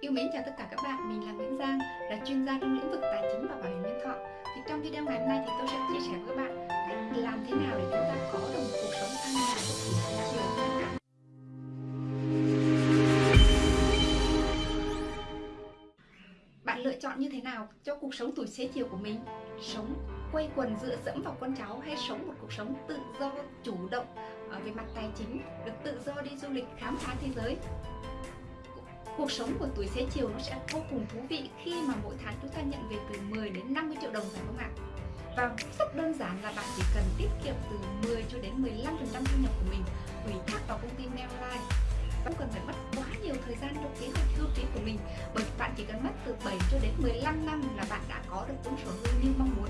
Yêu mến chào tất cả các bạn, mình là Nguyễn Giang, là chuyên gia trong lĩnh vực tài chính và bảo hiểm nhân thọ. Thì trong video ngày hôm nay thì tôi sẽ chia sẻ với các bạn cách làm thế nào để chúng ta có được một cuộc sống an nhàn và xế. Bạn lựa chọn như thế nào cho cuộc sống tuổi xế chiều của mình? Sống quay quần dựa dẫm vào con cháu hay sống một cuộc sống tự do, chủ động ờ, về mặt tài chính, được tự do đi du lịch khám phá thế giới cuộc sống của tuổi xế chiều nó sẽ vô cùng thú vị khi mà mỗi tháng chúng ta nhận về từ 10 đến 50 triệu đồng phải không ạ? Và rất đơn giản là bạn chỉ cần tiết kiệm từ 10 cho đến 15% thu nhập của mình, ủy thác vào công ty Mailline không cần phải mất quá nhiều thời gian trong kế hoạch hưu trí của mình, bởi bạn chỉ cần mất từ 7 cho đến 15 năm là bạn đã có được cuốn sổ hưu như mong muốn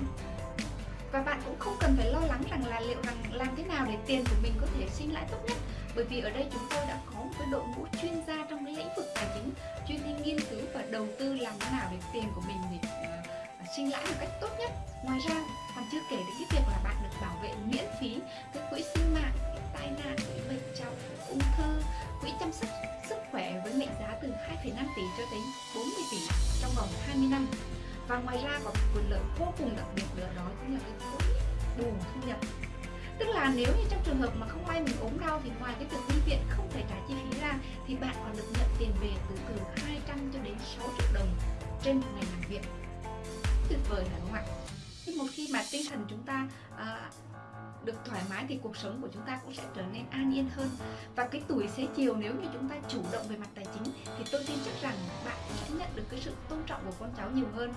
và bạn cũng không cần phải lo lắng rằng là liệu rằng làm thế nào để tiền của mình có thể sinh lãi tốt nhất, bởi vì ở đây chúng tôi đã có một cái đội ngũ chuyên gia trong cái lĩnh vực đầu tư làm thế nào để tiền của mình để ờ, ờ, sinh lãi một cách tốt nhất. Ngoài ra còn chưa kể đến cái việc là bạn được bảo vệ miễn phí cái quỹ sinh mạng quỹ tai nạn quỹ bệnh trọng ung thư quỹ chăm sóc sức khỏe với mệnh giá từ 2,5 tỷ cho đến 40 tỷ trong vòng 20 năm. Và ngoài ra còn một quyền lợi vô cùng đặc biệt nữa đó chính là cái quỹ bù thu nhập. Tức là nếu như trong trường hợp mà không may mình ốm đau thì ngoài cái việc trên một ngày làm việc. Tuyệt vời phải không ạ? Thì một khi mà tinh thần chúng ta à, được thoải mái thì cuộc sống của chúng ta cũng sẽ trở nên an yên hơn. Và cái tuổi xế chiều nếu như chúng ta chủ động về mặt tài chính thì tôi tin chắc rằng bạn sẽ nhận được cái sự tôn trọng của con cháu nhiều hơn.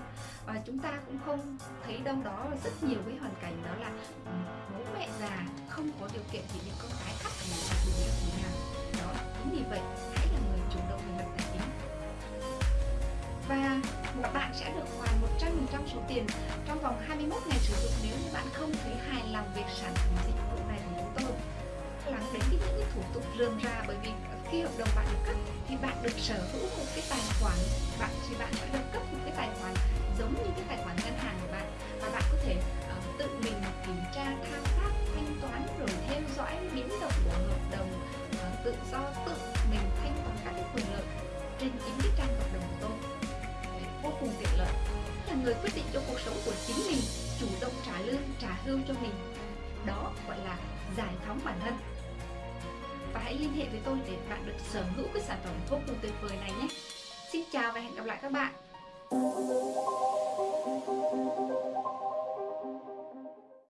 Và chúng ta cũng không thấy đâu đó rất nhiều cái hoàn cảnh đó là ừ, bố mẹ già không có điều kiện thì những con cái thắt thành là đủ việc gì nào. Đó chính vì vậy tiền trong vòng 21 ngày sử dụng nếu như bạn không thấy hài lòng về sản phẩm dịch vụ này của chúng tôi. Lắng đến những cái thủ tục rườm rà bởi vì khi hợp đồng bạn được cấp thì bạn được sở hữu một cái tài khoản bạn thì bạn sẽ được cấp một cái tài khoản giống như cái tài khoản ngân hàng của bạn. Và bạn có thể uh, tự mình kiểm tra thao tác thanh toán rồi theo dõi biến động của hợp đồng uh, tự do tự mình thanh toán các cái quyền lợi trên chính cái trang hợp đồng người quyết định cho cuộc sống của chính mình chủ động trả lương, trả hưu cho mình. Đó gọi là giải phóng bản thân. Và hãy liên hệ với tôi để bạn được sở hữu cái sản phẩm vô cùng tuyệt vời này nhé. Xin chào và hẹn gặp lại các bạn.